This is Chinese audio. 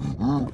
嗯